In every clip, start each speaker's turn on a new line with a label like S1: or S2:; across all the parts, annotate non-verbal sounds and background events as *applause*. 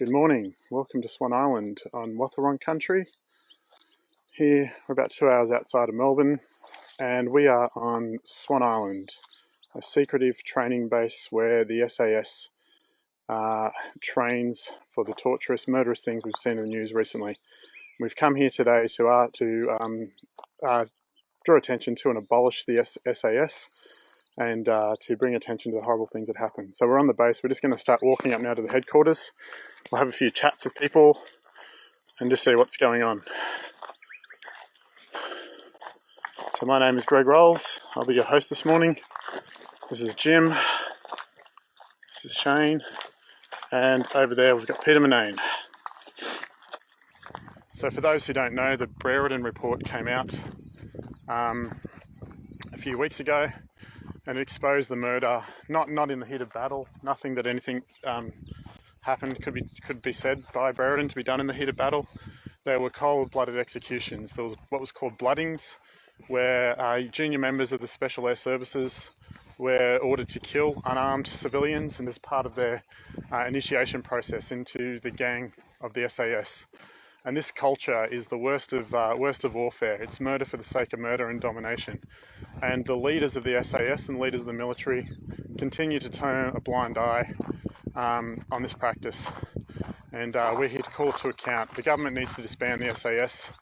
S1: Good morning. Welcome to Swan Island on Wathaurong country. Here, we're about two hours outside of Melbourne, and we are on Swan Island, a secretive training base where the SAS uh, trains for the torturous, murderous things we've seen in the news recently. We've come here today to, uh, to um, uh, draw attention to and abolish the SAS and uh, to bring attention to the horrible things that happen. So we're on the base. We're just going to start walking up now to the headquarters. We'll have a few chats with people and just see what's going on. So my name is Greg Rolls. I'll be your host this morning. This is Jim. This is Shane. And over there we've got Peter Murnane. So for those who don't know, the Brereton report came out um, a few weeks ago and expose the murder, not not in the heat of battle, nothing that anything um, happened could be could be said by Brereton to be done in the heat of battle. There were cold-blooded executions. There was what was called bloodings, where uh, junior members of the Special Air Services were ordered to kill unarmed civilians, and as part of their uh, initiation process into the gang of the SAS. And this culture is the worst of uh, worst of warfare. It's murder for the sake of murder and domination. And the leaders of the SAS and leaders of the military continue to turn a blind eye um, on this practice. And uh, we're here to call it to account. The government needs to disband the SAS.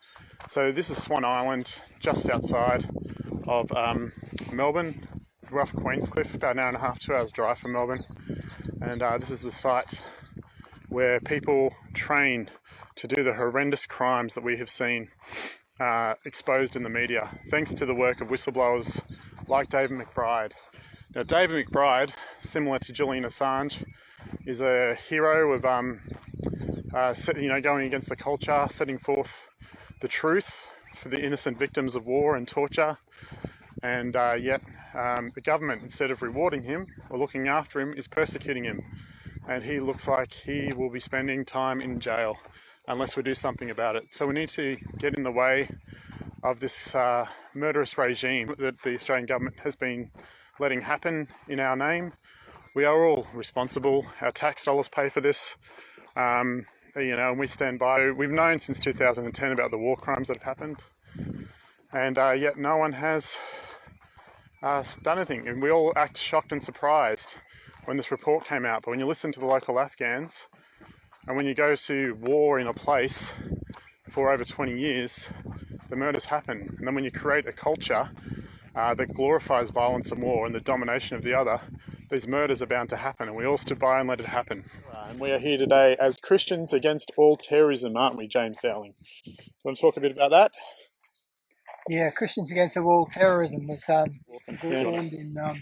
S1: So this is Swan Island, just outside of um, Melbourne, rough Queenscliff, about an hour and a half, two hours drive from Melbourne. And uh, this is the site where people train to do the horrendous crimes that we have seen uh, exposed in the media, thanks to the work of whistleblowers like David McBride. Now, David McBride, similar to Julian Assange, is a hero of, um, uh, you know, going against the culture, setting forth the truth for the innocent victims of war and torture. And uh, yet, um, the government, instead of rewarding him or looking after him, is persecuting him. And he looks like he will be spending time in jail unless we do something about it. So we need to get in the way of this uh, murderous regime that the Australian government has been letting happen in our name. We are all responsible. Our tax dollars pay for this. Um, you know, and we stand by. We've known since 2010 about the war crimes that have happened, and uh, yet no one has uh, done anything. And we all act shocked and surprised when this report came out. But when you listen to the local Afghans, and when you go to war in a place for over 20 years, the murders happen. And then when you create a culture uh, that glorifies violence and war and the domination of the other, these murders are bound to happen, and we all stood by and let it happen. And we are here today as Christians against all terrorism, aren't we, James Dowling? You want to talk a bit about that?
S2: Yeah, Christians Against All Terrorism was um, formed in um,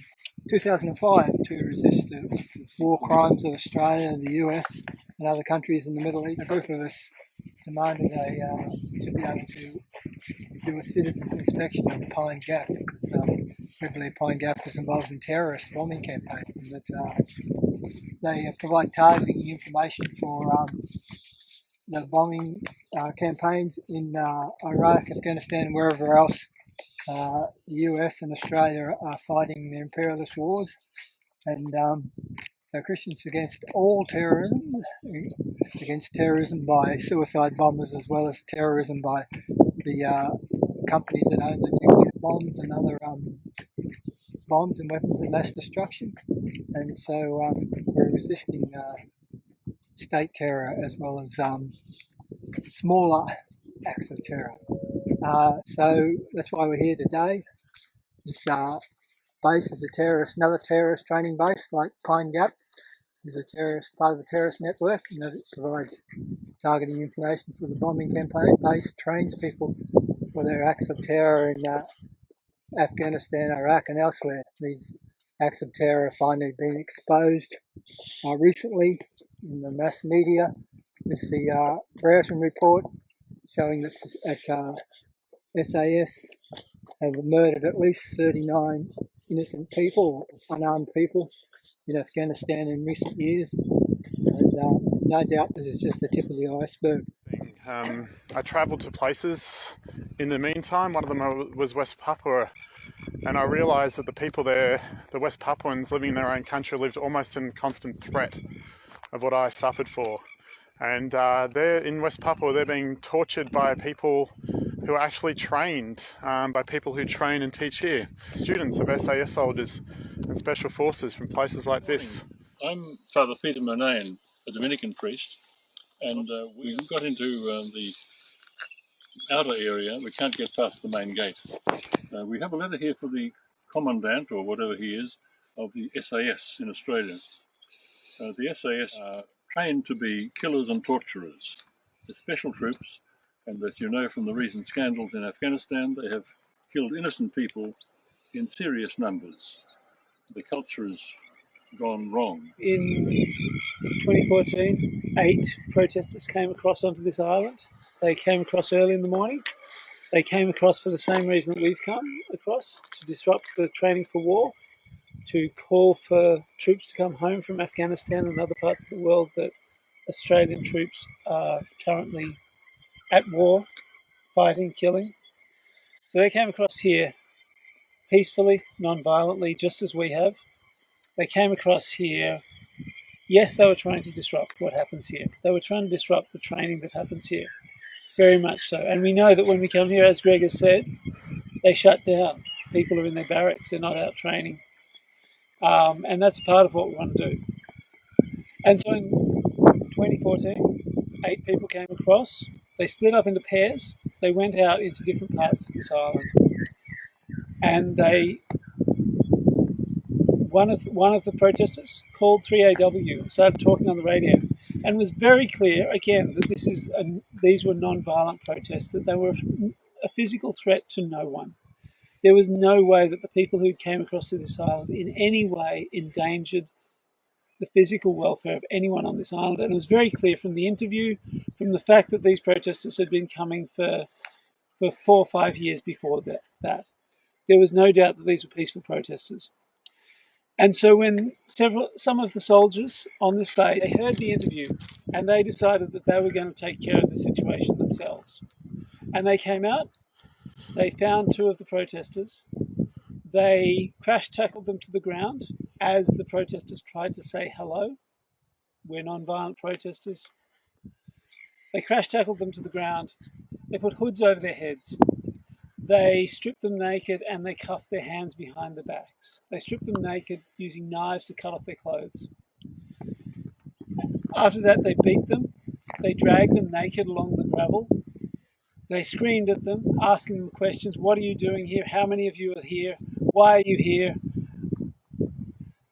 S2: 2005 to resist the war crimes of Australia, the US, and other countries in the Middle East. Group of us demanded a, uh, to be able to do a citizen's inspection of Pine Gap because um, we believe Pine Gap was involved in terrorist bombing campaigns. That uh, they provide targeting information for um, the bombing uh, campaigns in uh, Iraq, Afghanistan, and wherever else uh, the US and Australia are fighting the imperialist wars. And um, so Christians against all terrorism, against terrorism by suicide bombers as well as terrorism by the uh, companies that own the nuclear bombs and other um, bombs and weapons of mass destruction. And so um, we're resisting uh, state terror as well as um, smaller acts of terror. Uh, so that's why we're here today. This uh, base is a terrorist, another terrorist training base like Pine Gap is a terrorist part of the terrorist network and that it provides targeting information for the bombing campaign. Base trains people for their acts of terror in uh, Afghanistan, Iraq, and elsewhere. These acts of terror have finally been exposed uh, recently in the mass media with the uh, Brereton report showing that at uh, SAS have murdered at least 39 innocent people, unarmed people in Afghanistan in recent years. And uh, no doubt this is just the tip of the iceberg.
S1: Um, I travelled to places in the meantime. One of them was West Papua, and I realised that the people there, the West Papuans living in their own country, lived almost in constant threat of what I suffered for. and uh, they're in West Papua. They're being tortured by people who are actually trained um, by people who train and teach here. Students of SAS soldiers and special forces from places like this.
S3: I'm Father Peter Murnane, a Dominican priest, and uh, we got into uh, the outer area. We can't get past the main gate. Uh, we have a letter here for the commandant, or whatever he is, of the SAS in Australia. Uh, the SAS are trained to be killers and torturers. They're special troops, and as you know from the recent scandals in Afghanistan, they have killed innocent people in serious numbers. The culture has gone wrong.
S4: In 2014, eight protesters came across onto this island. They came across early in the morning. They came across for the same reason that we've come across to disrupt the training for war, to call for troops to come home from Afghanistan and other parts of the world that Australian troops are currently at war, fighting, killing. So they came across here peacefully, non violently, just as we have. They came across here. Yes, they were trying to disrupt what happens here. They were trying to disrupt the training that happens here. Very much so. And we know that when we come here, as Greg has said, they shut down. People are in their barracks, they're not out training. Um, and that's part of what we want to do. And so in 2014, eight people came across. They split up into pairs. They went out into different parts of this island. And they one of one of the protesters called 3AW and started talking on the radio, and was very clear again that this is a, these were non-violent protests, that they were a physical threat to no one. There was no way that the people who came across to this island in any way endangered the physical welfare of anyone on this island. And it was very clear from the interview, from the fact that these protesters had been coming for for four or five years before that. that. There was no doubt that these were peaceful protesters. And so when several some of the soldiers on this bay they heard the interview and they decided that they were going to take care of the situation themselves. And they came out, they found two of the protesters, they crash tackled them to the ground as the protesters tried to say hello. We're non-violent protesters. They crash tackled them to the ground. They put hoods over their heads. They stripped them naked and they cuffed their hands behind their backs. They stripped them naked using knives to cut off their clothes. After that, they beat them. They dragged them naked along the gravel. They screamed at them, asking them questions What are you doing here? How many of you are here? Why are you here?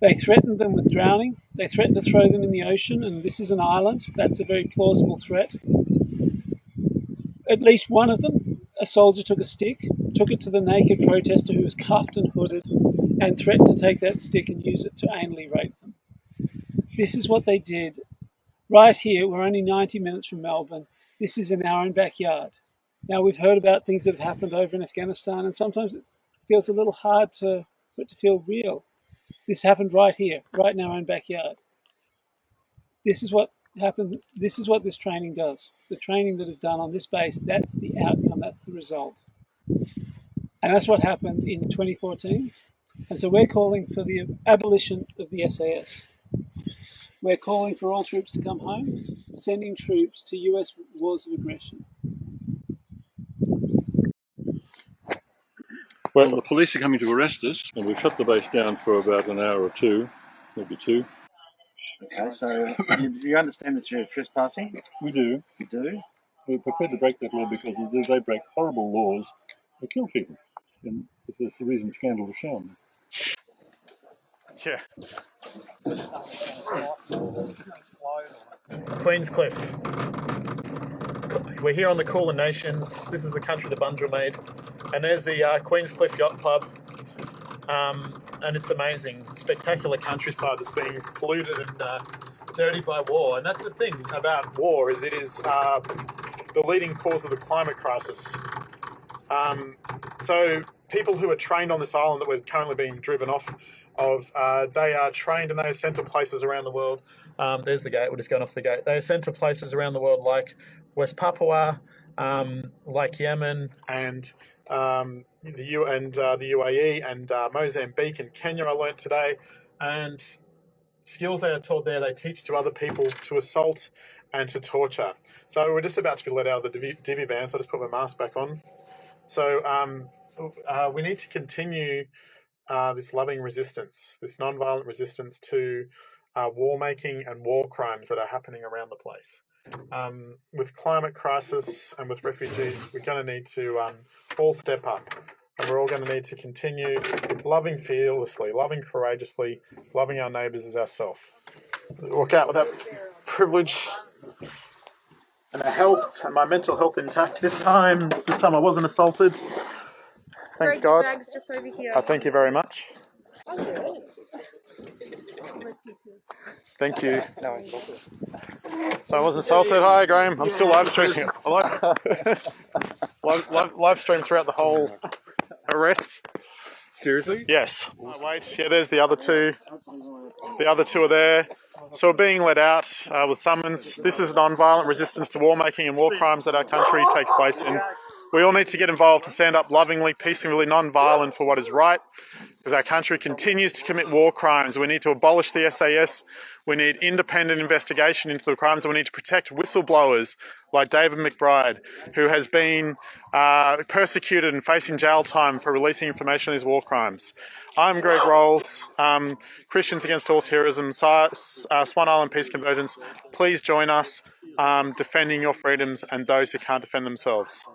S4: They threatened them with drowning. They threatened to throw them in the ocean, and this is an island. That's a very plausible threat. At least one of them a soldier took a stick, took it to the naked protester who was cuffed and hooded, and threatened to take that stick and use it to anally rape them. This is what they did. Right here, we're only 90 minutes from Melbourne. This is in our own backyard. Now, we've heard about things that have happened over in Afghanistan, and sometimes it feels a little hard to, for it to feel real. This happened right here, right in our own backyard. This is what happened. This is what this training does. The training that is done on this base, that's the outcome, that's the result. And that's what happened in 2014. And so we're calling for the abolition of the SAS. We're calling for all troops to come home, sending troops to US wars of aggression.
S3: Well, the police are coming to arrest us, and we've shut the base down for about an hour or two, maybe two.
S5: Okay, so you, you understand that you're trespassing?
S3: We do.
S5: You do?
S3: We're prepared to break that law because they break horrible laws. They kill people. And that's the reason scandal was shown.
S1: Yeah. Queenscliff. We're here on the Kulin Nations. This is the country the Bunjil made. And there's the uh, Queenscliff Yacht Club. Um, and it's amazing, spectacular countryside that's being polluted and uh, dirtied by war. And that's the thing about war is it is uh, the leading cause of the climate crisis. Um, so people who are trained on this island that we're currently being driven off of, uh, they are trained and they are sent to places around the world. Um, there's the gate. We're just going off the gate. They are sent to places around the world like West Papua, um, like Yemen, and um, the U and uh, the UAE and uh, Mozambique and Kenya. I learnt today, and skills they are taught there they teach to other people to assault and to torture. So we're just about to be let out of the divvy, divvy van, so I just put my mask back on. So um, uh, we need to continue uh, this loving resistance, this non-violent resistance to uh, war making and war crimes that are happening around the place. Um, with climate crisis and with refugees, we're going to need to um, all step up, and we're all going to need to continue loving fearlessly, loving courageously, loving our neighbours as ourselves. Walk out with that privilege and our health and my mental health intact this time. This time I wasn't assaulted. Thank
S6: Greg,
S1: God.
S6: bag's just over here.
S1: I thank you very much. Thank you. So I wasn't assaulted. Hi, Graham. I'm still live streaming. I *laughs* live, live, live stream throughout the whole arrest.
S7: Seriously?
S1: Yes. Oh, wait. Yeah, there's the other two. The other two are there. So we're being let out uh, with summons. This is non-violent resistance to war making and war crimes that our country takes place in. We all need to get involved to stand up lovingly, peacefully, non-violent for what is right, because our country continues to commit war crimes. We need to abolish the SAS. We need independent investigation into the crimes, and we need to protect whistleblowers like David McBride, who has been uh, persecuted and facing jail time for releasing information on these war crimes. I'm Greg Rolls, um, Christians Against All Terrorism, uh, Swan Island Peace Convergence. Please join us um, defending your freedoms and those who can't defend themselves.